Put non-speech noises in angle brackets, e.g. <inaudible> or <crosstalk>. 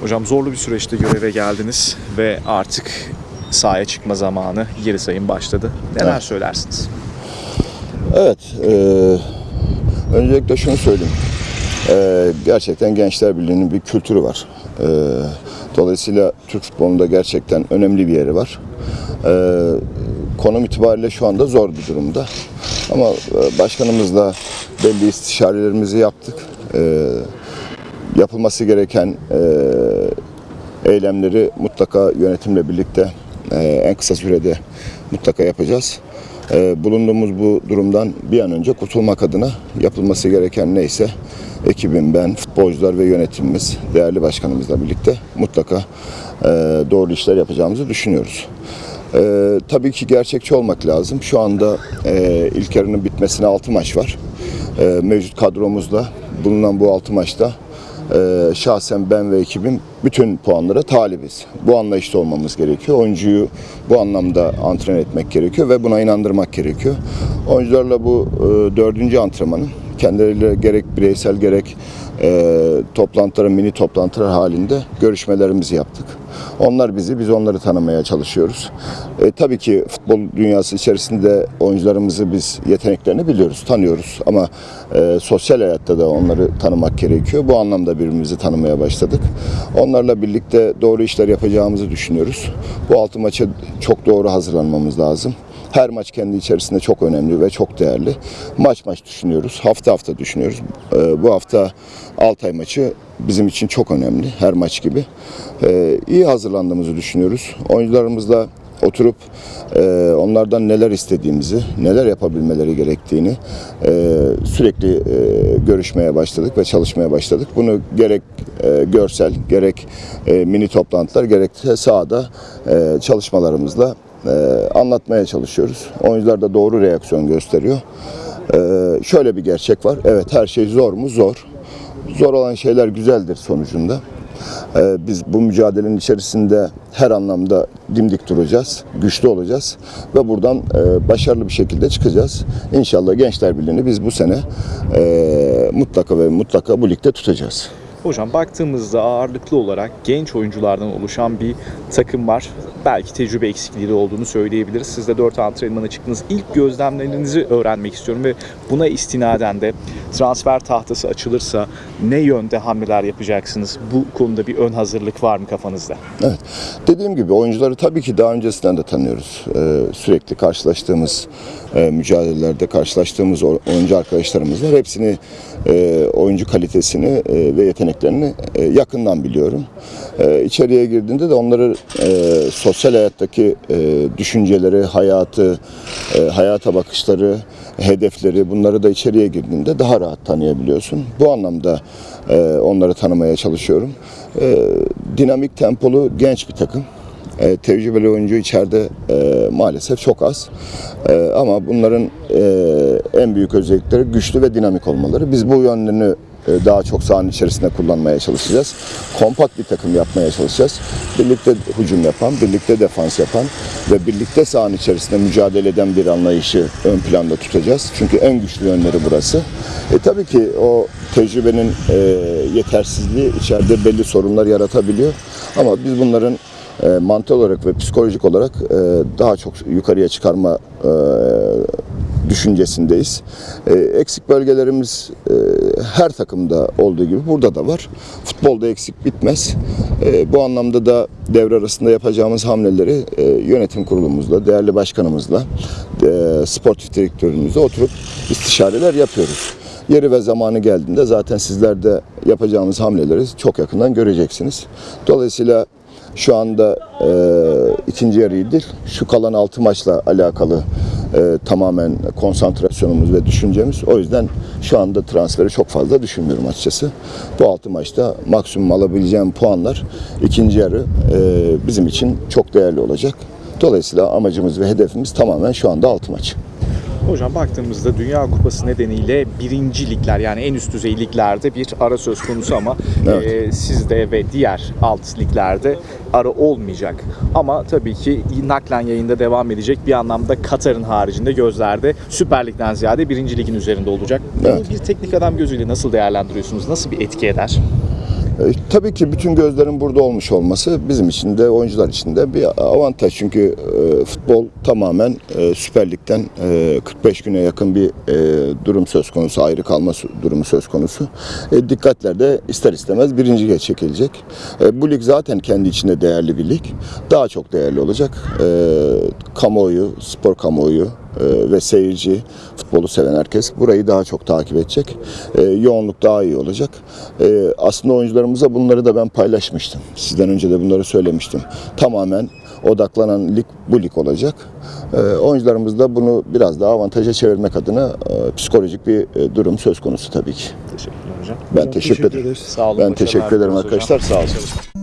Hocam zorlu bir süreçte göreve geldiniz ve artık sahaya çıkma zamanı geri sayım başladı. Neler Evet. söylersiniz? Evet, e, öncelikle şunu söyleyeyim. E, gerçekten Gençler Birliği'nin bir kültürü var. E, dolayısıyla Türk futbolunda gerçekten önemli bir yeri var. E, konum itibariyle şu anda zor bir durumda. Ama e, başkanımızla belli istişarelerimizi yaptık. E, yapılması gereken e, eylemleri mutlaka yönetimle birlikte e, en kısa sürede mutlaka yapacağız. E, bulunduğumuz bu durumdan bir an önce kurtulmak adına yapılması gereken neyse ekibim, ben, futbolcular ve yönetimimiz, değerli başkanımızla birlikte mutlaka doğru işler yapacağımızı düşünüyoruz. Tabii ki gerçekçi olmak lazım. Şu anda e, ilk yarının bitmesine 6 maç var. Mevcut kadromuzda bulunan bu 6 maçta ee, şahsen ben ve ekibim bütün puanlara talibiz. Bu anlayışta olmamız gerekiyor. Oyuncuyu bu anlamda antren etmek gerekiyor ve buna inandırmak gerekiyor. Oyuncularla bu e, dördüncü antrenmanın kendileriyle gerek bireysel gerek e, toplantıların mini toplantılar halinde görüşmelerimizi yaptık. Onlar bizi, biz onları tanımaya çalışıyoruz. E, tabii ki futbol dünyası içerisinde oyuncularımızı biz yeteneklerini biliyoruz, tanıyoruz. Ama e, sosyal hayatta da onları tanımak gerekiyor. Bu anlamda birbirimizi tanımaya başladık. Onlarla birlikte doğru işler yapacağımızı düşünüyoruz. Bu altı maça çok doğru hazırlanmamız lazım. Her maç kendi içerisinde çok önemli ve çok değerli. Maç maç düşünüyoruz, hafta hafta düşünüyoruz. Ee, bu hafta Altay maçı bizim için çok önemli, her maç gibi. Ee, iyi hazırlandığımızı düşünüyoruz. Oyuncularımızla oturup e, onlardan neler istediğimizi, neler yapabilmeleri gerektiğini e, sürekli e, görüşmeye başladık ve çalışmaya başladık. Bunu gerek e, görsel, gerek e, mini toplantılar, gerekse sahada e, çalışmalarımızla e, anlatmaya çalışıyoruz. Oyuncular da doğru reaksiyon gösteriyor. E, şöyle bir gerçek var. Evet her şey zor mu? Zor. Zor olan şeyler güzeldir sonucunda. E, biz bu mücadelenin içerisinde her anlamda dimdik duracağız, güçlü olacağız ve buradan e, başarılı bir şekilde çıkacağız. İnşallah Gençler Birliği'ni biz bu sene e, mutlaka ve mutlaka bu ligde tutacağız. Hocam baktığımızda ağırlıklı olarak genç oyunculardan oluşan bir takım var. Belki tecrübe eksikliği de olduğunu söyleyebiliriz. Siz de 4 antrenmana çıktınız. İlk gözlemlerinizi öğrenmek istiyorum ve buna istinaden de transfer tahtası açılırsa ne yönde hamleler yapacaksınız? Bu konuda bir ön hazırlık var mı kafanızda? Evet. Dediğim gibi oyuncuları tabii ki daha öncesinden de tanıyoruz. Ee, sürekli karşılaştığımız e, mücadelelerde karşılaştığımız oyuncu arkadaşlarımız var. Hepsini e, oyuncu kalitesini e, ve yeteneklerini e, yakından biliyorum. E, içeriye girdiğinde de onları e, sosyal hayattaki e, düşünceleri, hayatı, e, hayata bakışları, hedefleri bunları da içeriye girdiğinde daha rahat tanıyabiliyorsun. Bu anlamda e, onları tanımaya çalışıyorum. E, dinamik tempolu genç bir takım. E, tecrübeli oyuncu içeride e, maalesef çok az. E, ama bunların e, en büyük özellikleri güçlü ve dinamik olmaları. Biz bu yönlerini daha çok sahanın içerisinde kullanmaya çalışacağız. Kompakt bir takım yapmaya çalışacağız. Birlikte hücum yapan, birlikte defans yapan ve birlikte sahanın içerisinde mücadele eden bir anlayışı ön planda tutacağız. Çünkü en güçlü yönleri burası. E, tabii ki o tecrübenin e, yetersizliği içeride belli sorunlar yaratabiliyor. Ama biz bunların e, mantık olarak ve psikolojik olarak e, daha çok yukarıya çıkarma e, düşüncesindeyiz. E, eksik bölgelerimiz e, her takımda olduğu gibi burada da var. Futbolda eksik bitmez. E, bu anlamda da devre arasında yapacağımız hamleleri e, yönetim kurulumuzla, değerli başkanımızla, e, sportif direktörümüzle oturup istişareler yapıyoruz. Yeri ve zamanı geldiğinde zaten sizler de yapacağımız hamleleri çok yakından göreceksiniz. Dolayısıyla şu anda e, ikinci yarıyı değil, şu kalan altı maçla alakalı e, tamamen konsantrasyonumuz ve düşüncemiz. O yüzden şu anda transferi çok fazla düşünmüyorum açıkçası. Bu altı maçta maksimum alabileceğim puanlar ikinci yarı e, bizim için çok değerli olacak. Dolayısıyla amacımız ve hedefimiz tamamen şu anda altı maç. Hocam baktığımızda Dünya Kupası nedeniyle birinci ligler yani en üst düzey liglerde bir ara söz konusu ama <laughs> Evet. e, sizde ve diğer alt liglerde ara olmayacak. Ama tabii ki naklen yayında devam edecek bir anlamda Katar'ın haricinde gözlerde Süper Lig'den ziyade birinci ligin üzerinde olacak. Bunu Evet. bir teknik adam gözüyle nasıl değerlendiriyorsunuz? Nasıl bir etki eder? E, tabii ki bütün gözlerin burada olmuş olması bizim için de oyuncular için de bir avantaj. Çünkü e, futbol tamamen e, Süper Lig'den e, 45 güne yakın bir durum söz konusu, ayrı kalma durumu söz konusu. Dikkatler de ister istemez birinci lige çekilecek. Bu lig zaten kendi içinde değerli bir lig. Daha çok değerli olacak. Kamuoyu, spor kamuoyu ve seyirci, futbolu seven herkes burayı daha çok takip edecek. E, yoğunluk daha iyi olacak. E, aslında oyuncularımıza bunları da ben paylaşmıştım. Sizden önce de bunları söylemiştim. Tamamen odaklanan lig bu lig olacak. Oyuncularımız da bunu biraz daha avantaja çevirmek adına e, psikolojik bir e, durum söz konusu tabii ki. Teşekkürler hocam. Ben teşekkür ederim. Sağ olun. Ben teşekkür ederim diliyoruz hocam. arkadaşlar. Sağ olun.